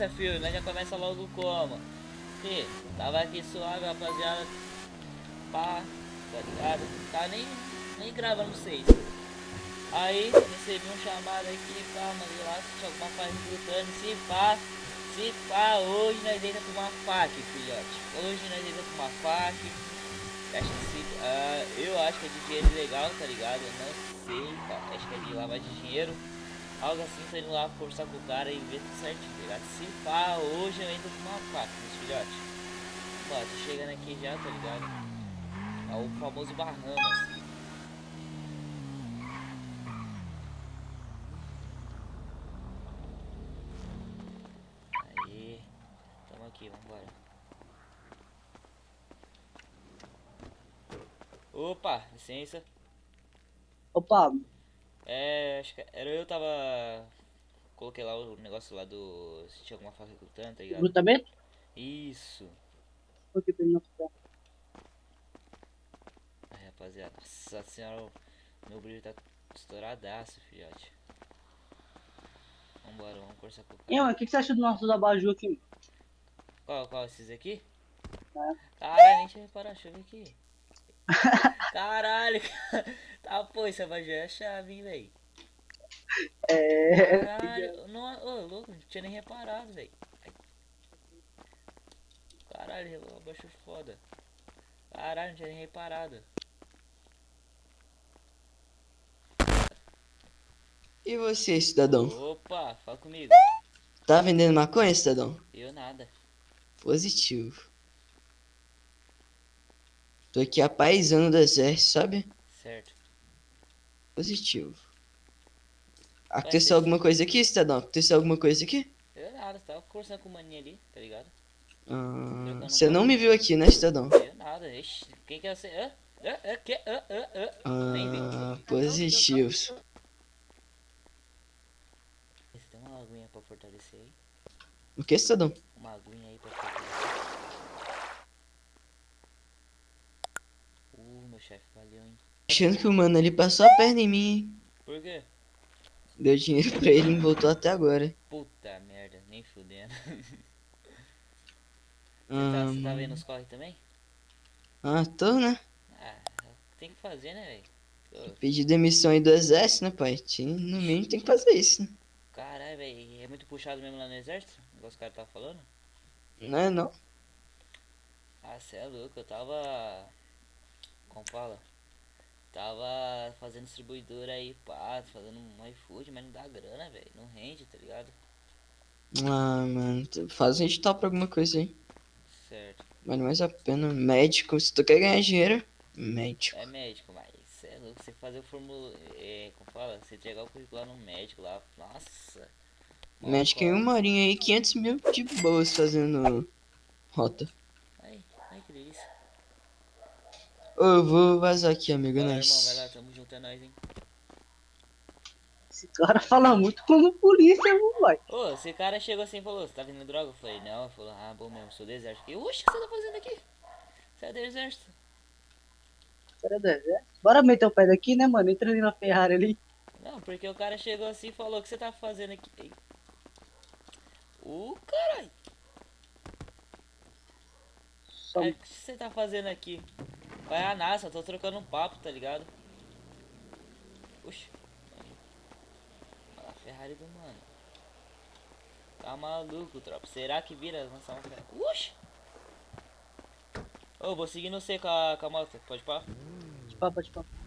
pensa, filho, nós já começa logo como? Tava aqui suave, rapaziada. Pá, tá ligado? Tá nem, nem gravando vocês. Aí, recebi um chamado aqui, pá, mandei lá, se alguma coisa gritando, se pá, se pá, hoje nós deita com uma faca, filhote. Hoje nós deita com uma faca. Acho que se, uh, eu acho que é de dinheiro legal, tá ligado? Eu não sei, acho que é de lavagem de dinheiro. Algo assim, tô indo lá forçar com o cara e ver tudo certinho, tá ligado? Se pá, hoje eu entro com uma faca, meus filhotes. Ó, tô chegando aqui já, tá ligado? É o famoso Bahamas. Aí, tamo aqui, vambora. Opa, licença. Opa, É, acho que era eu tava. Coloquei lá o negócio lá do. Se tinha alguma faca ocultando, tá ligado? recrutamento? Isso. Por que ele não tá? Ai, rapaziada. Nossa senhora, meu brilho tá estouradaço, filhote. Vambora, vamos conversar com o E, cara. mano, o que, que você acha do nosso abajur aqui? Qual, qual? Esses aqui? É. Caralho, nem tinha reparado, deixa eu ver aqui. Caralho, tá, pô, esse abajur é a chave, hein, véi. É. Caralho, não, ô, louco, não tinha nem reparado, velho. Caralho, abaixo foda. Caralho, não tinha nem reparado. E você, cidadão? Opa, fala comigo. Tá vendendo maconha, cidadão? Eu nada. Positivo. Tô aqui apaisando do exército, sabe? Certo. Positivo. Aconteceu alguma coisa aqui, cidadão? Aconteceu alguma coisa aqui? Eu nada, você tava conversando com o maninho ali, tá ligado? Ah, você não me viu aqui, né, cidadão? Eu nada, ixi. Quem que é você? Hã? Hã? Hã? Que? Hã? Hã? Hã? Nem vi. Ah, positivo. Você tem uma aguinha pra fortalecer aí? O que, cidadão? Uma aguinha aí pra fortalecer. Uh, meu chefe, valeu, hein? Achando que o mano ali passou a perna em mim, hein? Por quê? Deu dinheiro pra ele e não voltou até agora. Puta merda, nem fudendo. Você tá, você tá vendo os corre também? Ah, tô, né? Ah, tem que fazer, né, velho? Pedi demissão aí do exército, né, pai? No mínimo tem que fazer isso, né? Caralho, velho, é muito puxado mesmo lá no exército? O negócio que o cara tava falando? Não é não? Ah, cê é louco, eu tava. Como fala? Tava fazendo distribuidora aí, pá, fazendo um iFood, mas não dá grana, velho. Não rende, tá ligado? Ah, mano, faz um edital pra alguma coisa aí. Certo. Vale mais a pena. Médico, se tu quer ganhar dinheiro, médico. É médico, mas cê é louco, você fazer o formulário. É, como fala? Você entregar o currículo lá no médico lá. Nossa. Mó Médico em uma horinha aí, 500 mil de boas fazendo rota. Ai, ai que delícia. Eu vou vazar aqui, amigo, é Bora, nóis. irmão, vai lá, tamo junto, é nóis, hein? Esse cara fala muito como polícia, vai. Ô, esse cara chegou assim e falou, você tá vendendo droga? Eu falei, não, ele falou, ah, bom mesmo, sou do exército. E, oxe, o que você tá fazendo aqui? Você é do exército? Cara do exército. Bora meter o pé daqui, né, mano? Entra ali na Ferrari ali. Não, porque o cara chegou assim e falou, o que você tá fazendo aqui? Ô, caralho, Só... Aí, o que você tá fazendo aqui? Vai a NASA, tô trocando um papo, tá ligado? Oxi. A Ferrari do mano. Tá maluco, tropa. Será que vira lançar uma Ferrari? Oxi. Ô, vou seguir você com a, com a moto. Pode pá? De papo, de papo.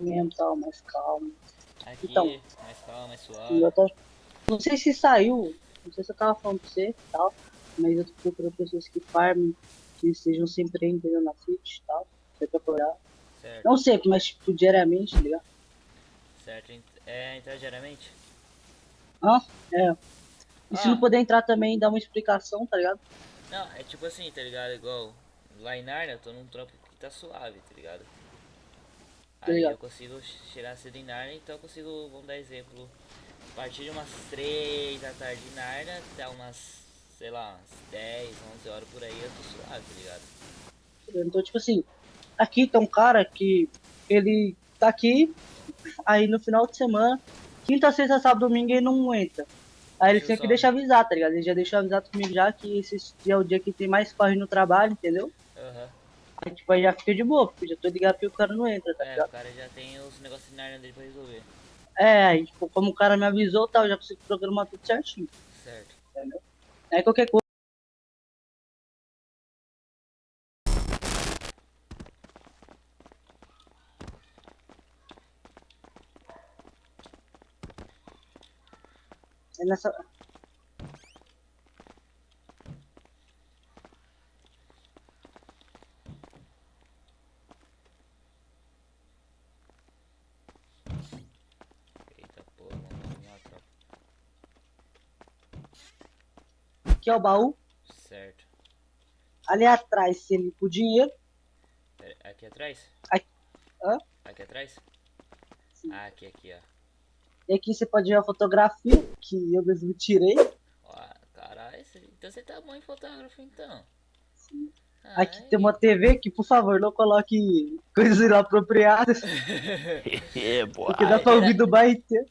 Mesmo, tal, mais calmo. Aqui, Então. mais calma, mais suave. eu tô... Não sei se saiu, não sei se eu tava falando pra você e tal, mas eu tô procurando pessoas que farmem, que estejam sempre entendendo na City e tal, pra procurar. Certo, Não sempre, mas tipo, diariamente, tá ligado? certo. É, entrar diariamente? Ah, é. E se Ah. não puder entrar também, dá uma explicação, tá ligado? Não, é tipo assim, tá ligado? Igual lá em Narnia, eu tô num trampo que tá suave, tá ligado? Aí ligado. eu consigo chegar cedo em Narnia, então eu consigo, vamos dar exemplo, a partir de umas 3 da tarde em Narnia até umas, sei lá, umas 10, 11 horas por aí eu tô suave, tá ligado? Então, tipo assim, aqui tem um cara que ele tá aqui, aí no final de semana, quinta, sexta, sábado, domingo ele não entra. Aí ele Deixa tinha que deixar avisar, tá ligado? Ele já deixou avisado comigo já que esse dia é o dia que tem mais corre no trabalho, entendeu? Aí tipo, aí já fica de boa, porque já tô ligado que o cara não entra, tá É, o ligado? cara já tem os negócios de Narnia dele pra resolver. É, aí tipo, como o cara me avisou, tal, eu já consigo programar tudo certinho. Certo. Aí qualquer coisa. É nessa. Eita porra, mano, vamos lá, tropa. Aqui é o baú. Certo. Ali atrás, ele com o dinheiro. Pera, aqui atrás? Aqui. Hã? Aqui atrás? Sim. Ah, aqui, aqui, ó. E aqui você pode ver a fotografia que eu mesmo tirei. Caralho, então você tá bom em fotógrafo então. Aqui Ai. tem uma TV que, por favor, não coloque coisas inapropriadas, É, boy. porque dá pra ouvir do bairro inteiro.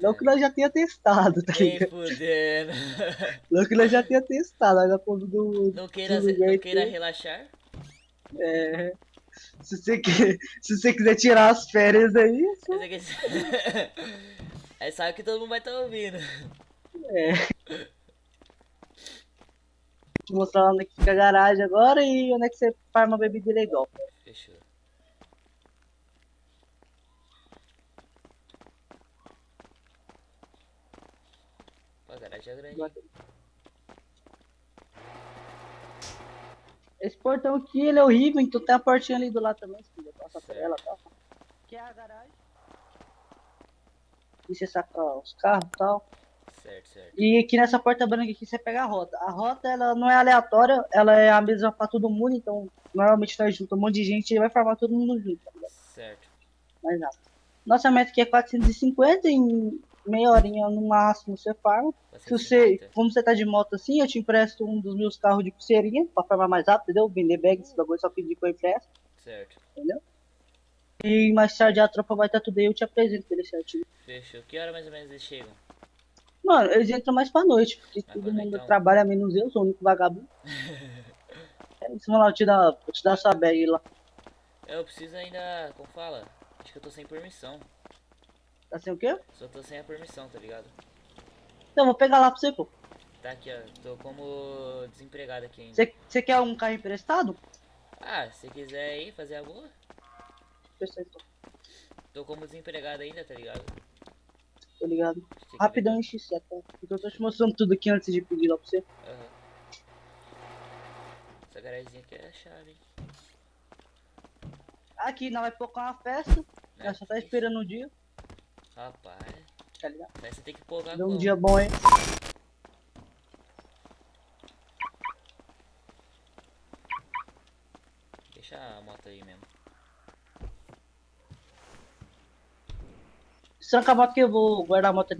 Não que nós já tenha testado, tá ligado? fudendo. Não que nós já tenha testado, pra ouvir do. Não queira, do não queira relaxar? É, se, você quer, se você quiser tirar as férias aí, é só- aqui- Aí sabe que todo mundo vai estar tá ouvindo. Te mostrar onde é que fica a garagem agora e onde é que você farma bebida legal. Fechou. A garagem é grande. Esse portão aqui, ele é horrível, então tem a portinha ali do lado também, se quiser passar por ela, tá? Aqui é a garagem. E você saca os carros e tal. Certo, certo. E aqui nessa porta branca aqui você pega a rota. A rota ela não é aleatória, ela é a mesma pra todo mundo, então normalmente nós juntamos um monte de gente e vai formar todo mundo junto, tá? Certo. Mais nada. Nossa meta aqui é 450, em meia horinha no máximo você farma. Se você, 450. como você tá de moto assim, eu te empresto um dos meus carros de pulseirinha pra farmar mais rápido, entendeu? Vender bag, esse bagulho só pedir que eu empresto. Certo. E mais tarde a tropa vai estar tudo aí, eu te apresento ele certinho. Fechou. Que hora mais ou menos eles chegam? Mano, eles entram mais pra noite, porque pra todo mundo então. trabalha menos eu, sou o único vagabundo. É isso, vamos lá, eu te dar, vou te dar sua bag lá. Eu preciso ainda. Como fala? Acho que eu tô sem permissão. Tá sem o quê? Só tô sem a permissão, tá ligado? Então, eu vou pegar lá pra você, pô. Tá aqui, ó. Tô como desempregado aqui ainda. Você, você quer um carro emprestado? Ah, se quiser aí fazer a boa. Perfeito, Tô como desempregado ainda, tá ligado? Tô ligado. Que Rapidão em X7, tá? Porque eu tô te mostrando tudo aqui antes de pedir lá pra você. Aham. Essa garagemzinha aqui é a chave, hein? Aqui, nós vai focar uma festa, nós só tá esperando o dia, Rapaz, tá ligado? aí você tem que pôr Deu um dia bom aí. Deixa a moto aí mesmo. Tranca a moto que eu vou guardar a moto